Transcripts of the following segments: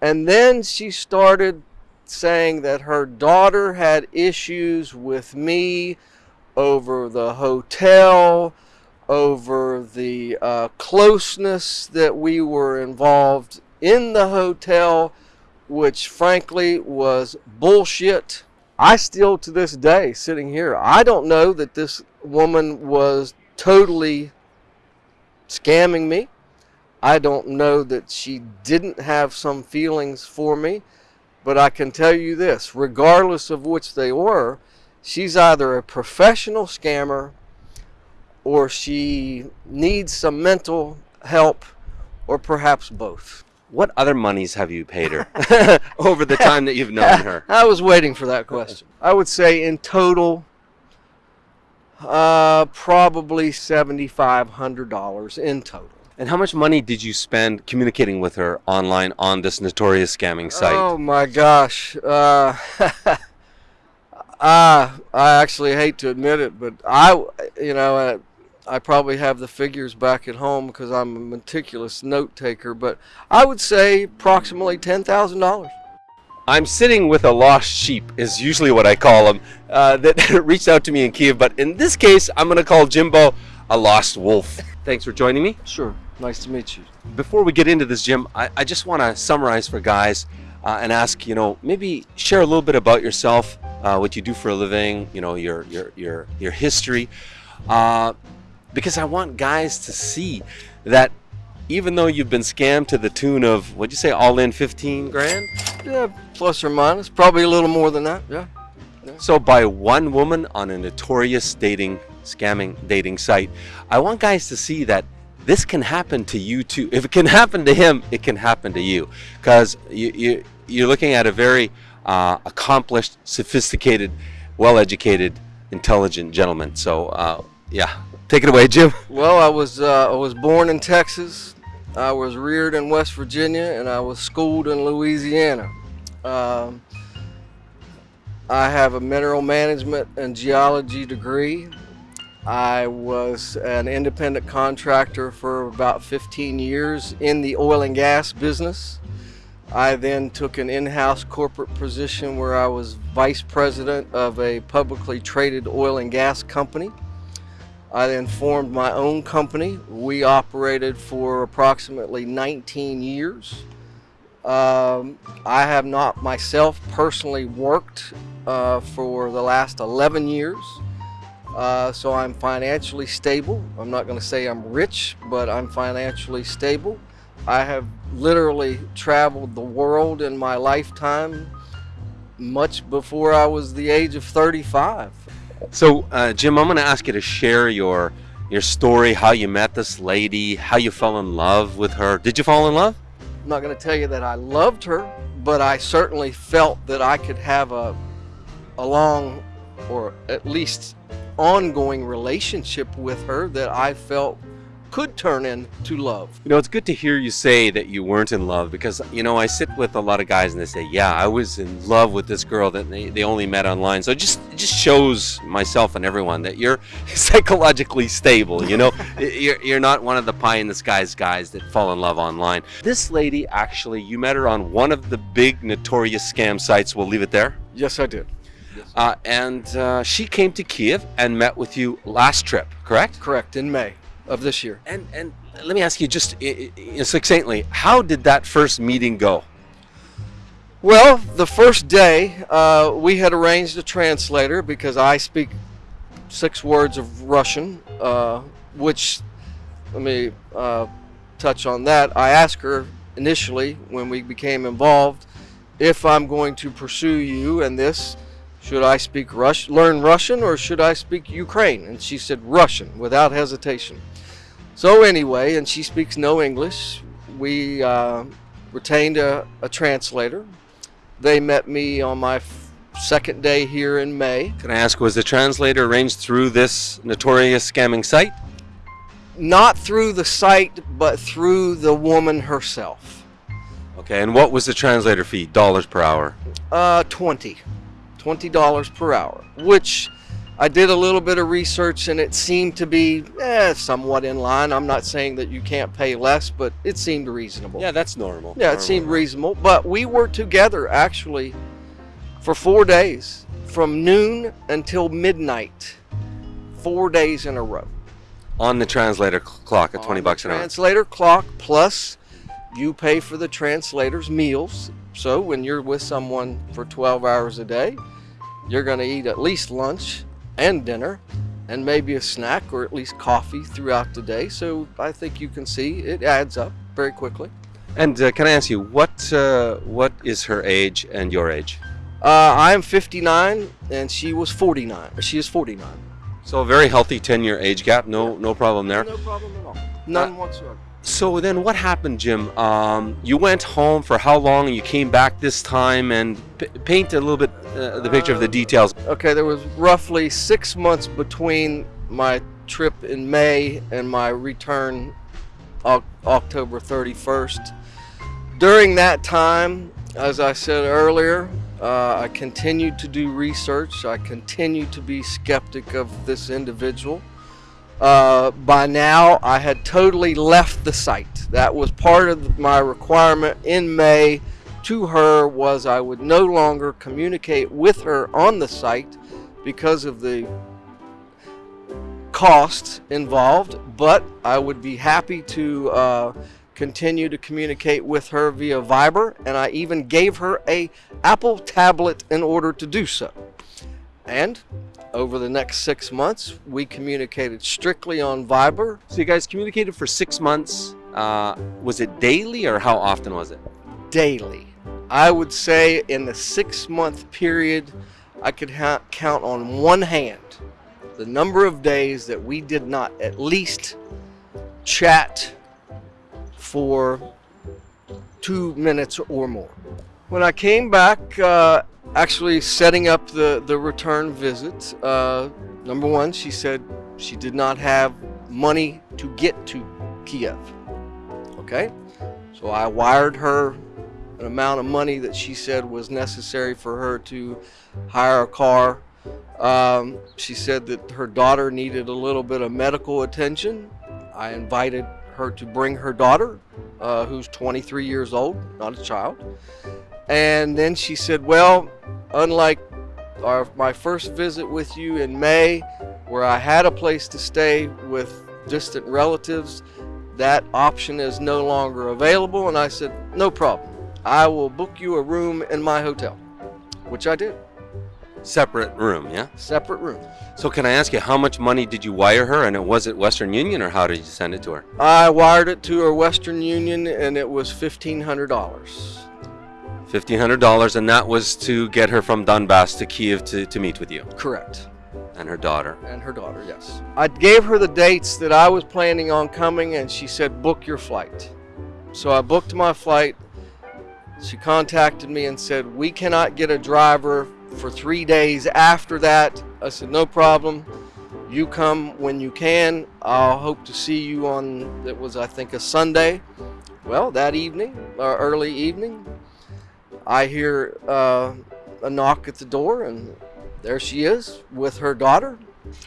And then she started saying that her daughter had issues with me over the hotel, over the uh, closeness that we were involved in the hotel, which frankly was bullshit. I still, to this day, sitting here, I don't know that this woman was totally scamming me. I don't know that she didn't have some feelings for me, but I can tell you this regardless of which they were, she's either a professional scammer or she needs some mental help or perhaps both. What other monies have you paid her over the time that you've known her? I was waiting for that question. I would say in total, uh, probably $7,500 in total. And how much money did you spend communicating with her online on this notorious scamming site? Oh my gosh. Uh, I, I actually hate to admit it, but I, you know, uh, I probably have the figures back at home because I'm a meticulous note taker, but I would say approximately $10,000. I'm sitting with a lost sheep, is usually what I call them, uh, that reached out to me in Kiev. But in this case, I'm going to call Jimbo a lost wolf. Thanks for joining me. Sure. Nice to meet you. Before we get into this, Jim, I, I just want to summarize for guys uh, and ask, you know, maybe share a little bit about yourself, uh, what you do for a living, you know, your your your your history. Uh, because I want guys to see that even though you've been scammed to the tune of what'd you say all in 15 grand yeah plus or minus probably a little more than that yeah, yeah. so by one woman on a notorious dating scamming dating site i want guys to see that this can happen to you too if it can happen to him it can happen to you because you, you you're looking at a very uh, accomplished sophisticated well-educated intelligent gentleman so uh, yeah Take it away, Jim. Well, I was uh, I was born in Texas. I was reared in West Virginia, and I was schooled in Louisiana. Um, I have a mineral management and geology degree. I was an independent contractor for about 15 years in the oil and gas business. I then took an in-house corporate position where I was vice president of a publicly traded oil and gas company. I then formed my own company. We operated for approximately 19 years. Um, I have not myself personally worked uh, for the last 11 years. Uh, so I'm financially stable. I'm not going to say I'm rich, but I'm financially stable. I have literally traveled the world in my lifetime much before I was the age of 35. So, uh, Jim, I'm going to ask you to share your your story, how you met this lady, how you fell in love with her. Did you fall in love? I'm not going to tell you that I loved her, but I certainly felt that I could have a a long or at least ongoing relationship with her that I felt could turn into love. You know, it's good to hear you say that you weren't in love because, you know, I sit with a lot of guys and they say, yeah, I was in love with this girl that they, they only met online. So it just, it just shows myself and everyone that you're psychologically stable, you know? you're, you're not one of the pie in the skies guys that fall in love online. This lady, actually, you met her on one of the big notorious scam sites. We'll leave it there. Yes, I did. Uh, and uh, she came to Kiev and met with you last trip, correct? Correct, in May of this year. And and let me ask you just succinctly, how did that first meeting go? Well, the first day uh, we had arranged a translator because I speak six words of Russian, uh, which let me uh, touch on that. I asked her initially when we became involved if I'm going to pursue you and this should I speak Rush, learn Russian or should I speak Ukraine? And she said Russian without hesitation. So anyway, and she speaks no English, we uh, retained a, a, translator. They met me on my second day here in May. Can I ask, was the translator arranged through this notorious scamming site? Not through the site, but through the woman herself. Okay, and what was the translator fee? Dollars per hour? Uh, 20. $20 per hour, which I did a little bit of research and it seemed to be eh, somewhat in line. I'm not saying that you can't pay less, but it seemed reasonable. Yeah, that's normal. Yeah, it Normal. seemed reasonable. But we were together actually for four days, from noon until midnight, four days in a row. on the translator clock at 20 On bucks the an hour. Translator clock plus you pay for the translator's meals. So when you're with someone for 12 hours a day, you're going to eat at least lunch and dinner and maybe a snack or at least coffee throughout the day. So I think you can see it adds up very quickly. And uh, can I ask you what uh, what is her age and your age? Uh, I'm 59 and she was 49. She is 49. So a very healthy 10 year age gap. No no problem there. No problem at all. None whatsoever. So then what happened, Jim? Um, you went home for how long? and You came back this time and paint a little bit uh, the picture of the details. Okay, there was roughly six months between my trip in May and my return Oc- October 31st. During that time, as I said earlier, uh, I continued to do research. I continued to be skeptic of this individual. Uh, by now, I had totally left the site. That was part of my requirement in May to her was I would no longer communicate with her on the site because of the costs involved, but I would be happy to uh, continue to communicate with her via Viber, and I even gave her a Apple tablet in order to do so. And over the next six months, we communicated strictly on Viber So you guys communicated for six months. Uh, was it daily or how often was it? daily. I would say in the six month period, I could count on one hand the number of days that we did not at least chat for two minutes or more. When I came back, uh, actually setting up the, the return visit, uh, number one, she said she did not have money to get to Kiev. Okay? So I wired her an amount of money that she said was necessary for her to hire a car. Um, she said that her daughter needed a little bit of medical attention. I invited her to bring her daughter, uh, who's 23 years old, not a child. And then she said, Well, unlike our, my first visit with you in May, where I had a place to stay with distant relatives, that option is no longer available. And I said, No problem. I will book you a room in my hotel, which I did. Separate room, yeah? Separate room. So can I ask you how much money did you wire her and it was it Western Union or how did you send it to her? I wired it to her Western Union and it was $1,500. $1,500 and that was to get her from Donbass to Kiev to, to meet with you Correct. and her daughter. And her daughter, yes. I gave her the dates that I was planning on coming and she said, book your flight. So I booked my flight. She contacted me and said, we cannot get a driver for three days after that. I said, no problem. You come when you can. I'll hope to see you on, it was, I think, a Sunday. Well, that evening, or early evening, I hear uh, a knock at the door, and there she is with her daughter.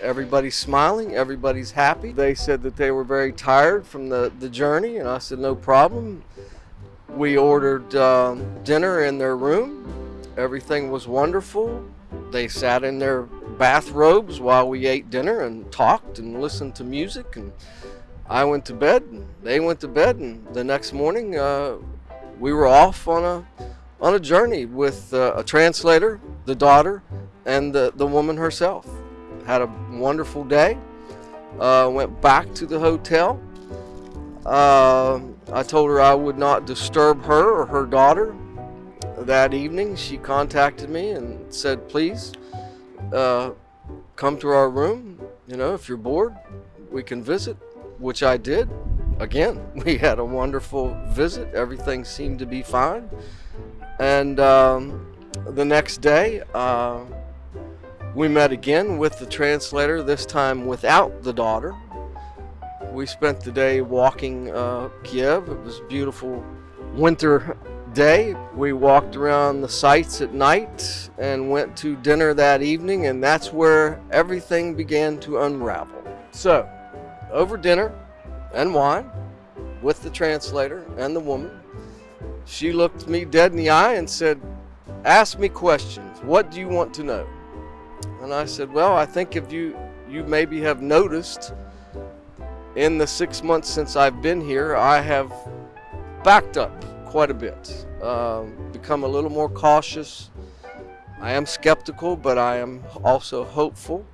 Everybody's smiling, everybody's happy. They said that they were very tired from the, the journey, and I said, no problem. We ordered um, dinner in their room. Everything was wonderful. They sat in their bathrobes while we ate dinner and talked and listened to music. And I went to bed. And they went to bed, and the next morning uh, we were off on a on a journey with uh, a translator, the daughter, and the, the woman herself. Had a wonderful day. Uh, went back to the hotel. Uh, I told her I would not disturb her or her daughter that evening. She contacted me and said, please uh, come to our room. You know, if you're bored, we can visit, which I did. Again, we had a wonderful visit. Everything seemed to be fine. And um, the next day, uh, we met again with the translator, this time without the daughter. We spent the day walking uh, Kiev. It was a beautiful winter day. We walked around the sites at night and went to dinner that evening, and that's where everything began to unravel. So, over dinner and wine with the translator and the woman, she looked me dead in the eye and said, Ask me questions. What do you want to know? And I said, Well, I think if you you maybe have noticed in the six months since I've been here, I have backed up quite a bit, um, become a little more cautious. I am skeptical, but I am also hopeful.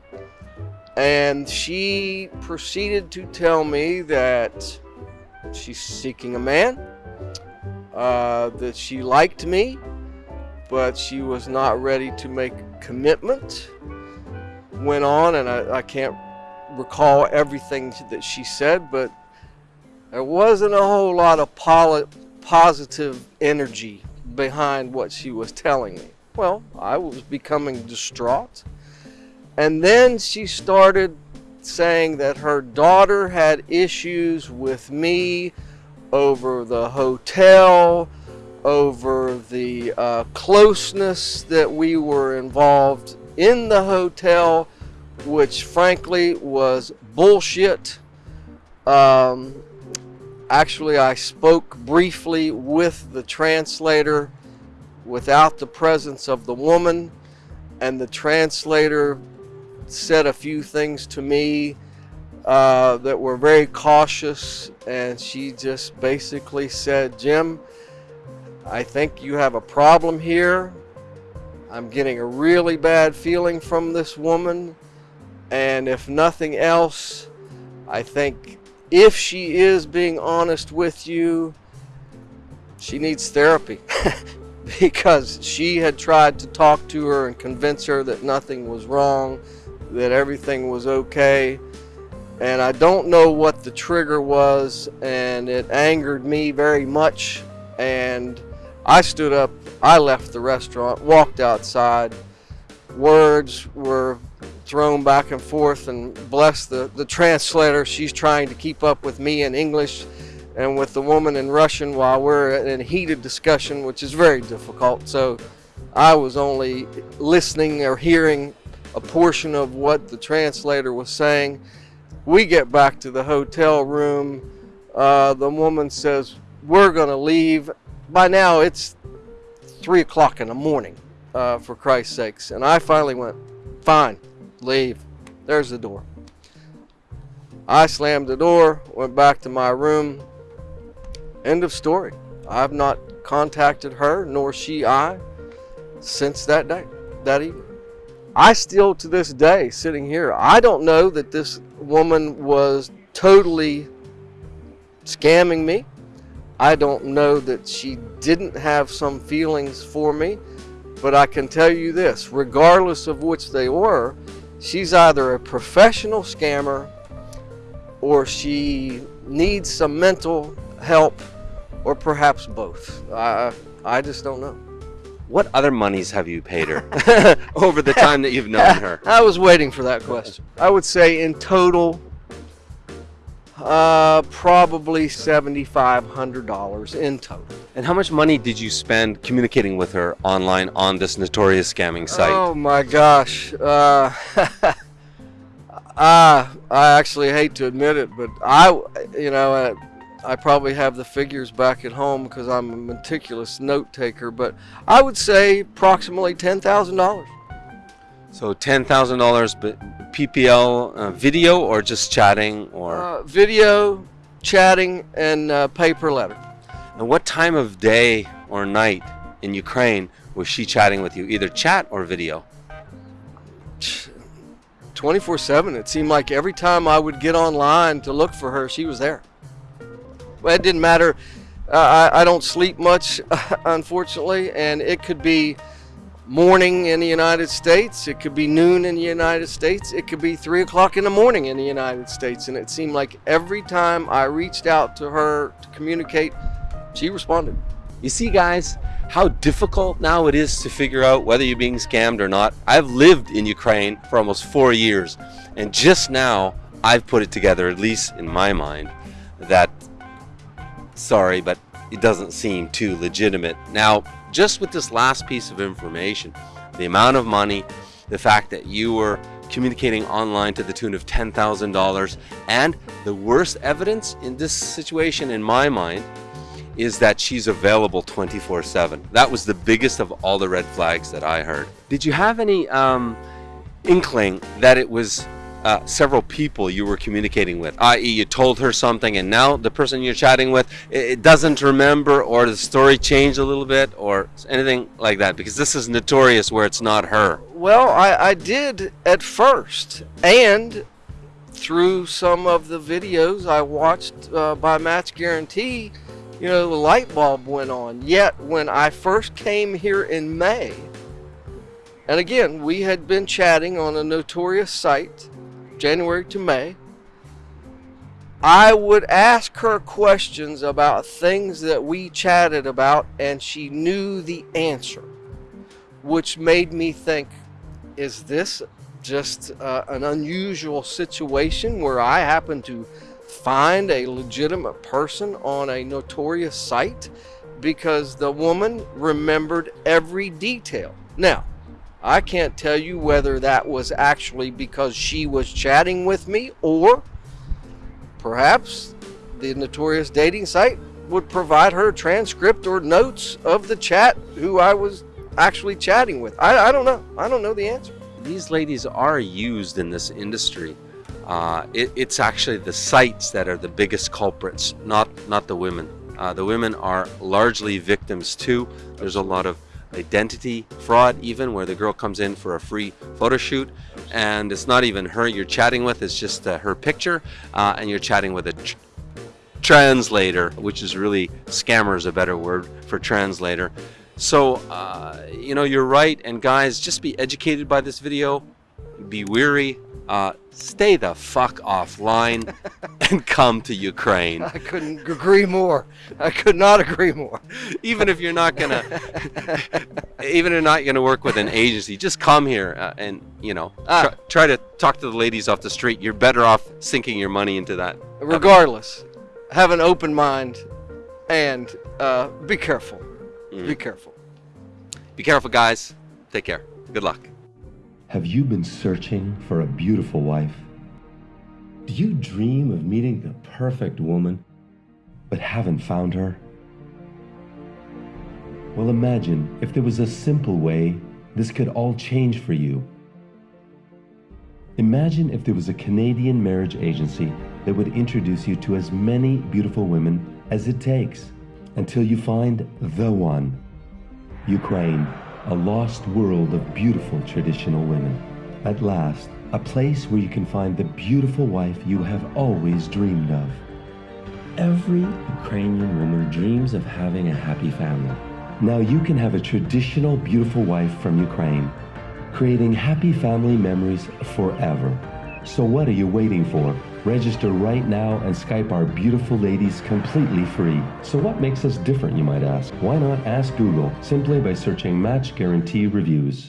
And she proceeded to tell me that she's seeking a man, uh, that she liked me, but she was not ready to make commitment. Went on, and I, I can't recall everything that she said, but there wasn't a whole lot of positive energy behind what she was telling me. Well, I was becoming distraught. And then she started saying that her daughter had issues with me over the hotel, over the uh, closeness that we were involved in the hotel, which frankly was bullshit. Um, actually, I spoke briefly with the translator without the presence of the woman, and the translator said a few things to me uh, that were very cautious, and she just basically said, Jim, I think you have a problem here. I'm getting a really bad feeling from this woman, and if nothing else, I think if she is being honest with you, she needs therapy. because she had tried to talk to her and convince her that nothing was wrong, that everything was okay. And I don't know what the trigger was, and it angered me very much. And I stood up, I left the restaurant, walked outside. Words were thrown back and forth, and bless the, the translator, she's trying to keep up with me in English and with the woman in Russian while we're in a heated discussion, which is very difficult. So I was only listening or hearing a portion of what the translator was saying. We get back to the hotel room. Uh, the woman says, We're going to leave. By now, it's 3 o'clock in the morning, uh, for Christ's sakes. And I finally went, Fine, leave. There's the door. I slammed the door, went back to my room, End of story. I've not contacted her, nor she I, since that day, that evening. I still, to this day, sitting here, I don't know that this woman was totally scamming me. I don't know that she didn't have some feelings for me, but I can tell you this regardless of which they were, she's either a professional scammer or she needs some mental help or perhaps both. I, I just don't know. What other monies have you paid her over the time that you've known her? I was waiting for that question. I would say in total, uh, probably $7,500 in total. And how much money did you spend communicating with her online on this notorious scamming site? Oh my gosh. Uh, I, I actually hate to admit it, but I, you know, uh, I probably have the figures back at home because I'm a meticulous note taker, but I would say approximately $10,000. So $10,000 but PPL uh, video or just chatting or uh, video, chatting and uh, paper letter. And what time of day or night in Ukraine was she chatting with you, either chat or video? 24/7. It seemed like every time I would get online to look for her, she was there it didn't matter. Uh, I, I don't sleep much, unfortunately, and it could be morning in the United States, it could be noon in the United States, it could be 3 o'clock in the morning in the United States. And it seemed like every time I reached out to her to communicate, she responded. You see, guys, how difficult now it is to figure out whether you're being scammed or not. I've lived in Ukraine for almost four years, and just now I've put it together, at least in my mind, that sorry, but it doesn't seem too legitimate. Now, just with this last piece of information, the amount of money, the fact that you were communicating online to the tune of $10,000, and the worst evidence in this situation, in my mind, is that she's available 24 7. That was the biggest of all the red flags that I heard. Did you have any um, inkling that it was uh, several people you were communicating with, i.e., you told her something and now the person you're chatting with it doesn't remember, or the story changed a little bit, or anything like that? Because this is notorious where it's not her. Well, I, I did at first, and through some of the videos I watched uh, by Match Guarantee, you know, the light bulb went on. Yet, when I first came here in May, and again, we had been chatting on a notorious site, January to May, I would ask her questions about things that we chatted about, and she knew the answer, which made me think, is this just uh, an unusual situation where I happen to find a legitimate person on a notorious site because the woman remembered every detail. Now, I can't tell you whether that was actually because she was chatting with me or perhaps the notorious dating site would provide her transcript or notes of the chat who I was actually chatting with. I, I don't know. I don't know the answer. These ladies are used in this industry uh, it, it's actually the sites that are the biggest culprits, not not the women. Uh, the women are largely victims too. There's a lot of identity fraud even where the girl comes in for a free photo shoot. And it's not even her you're chatting with it's just uh, her picture uh, and you're chatting with a tr translator which is really scammer is a better word for translator. So uh, you know you're right and guys just be educated by this video. Be weary uh, stay the fuck offline and come to Ukraine. I couldn't agree more. I could not agree more. even if you're not gonna, even if you're not gonna work with an agency, just come here uh, and you know ah. try, try, to talk to the ladies off the street. You're better off sinking your money into that. Regardless, have an open mind and uh, be careful. Mm. Be careful. Be careful, guys. Take care. Good luck. Have you been searching for a beautiful wife? Do you dream of meeting the perfect woman, but haven't found her? Well, imagine if there was a simple way this could all change for you. Imagine if there was a Canadian marriage agency that would introduce you to as many beautiful women as it takes until you find the one. Ukraine a lost world of beautiful traditional women. At last, a place where you can find the beautiful wife you have always dreamed of. Every Ukrainian woman dreams of having a happy family. Now you can have a traditional beautiful wife from Ukraine, creating happy family memories forever. So what are you waiting for? Register right now and Skype our beautiful ladies completely free. So what makes us different, you might ask? Why not ask Google simply by searching Match Guarantee Reviews?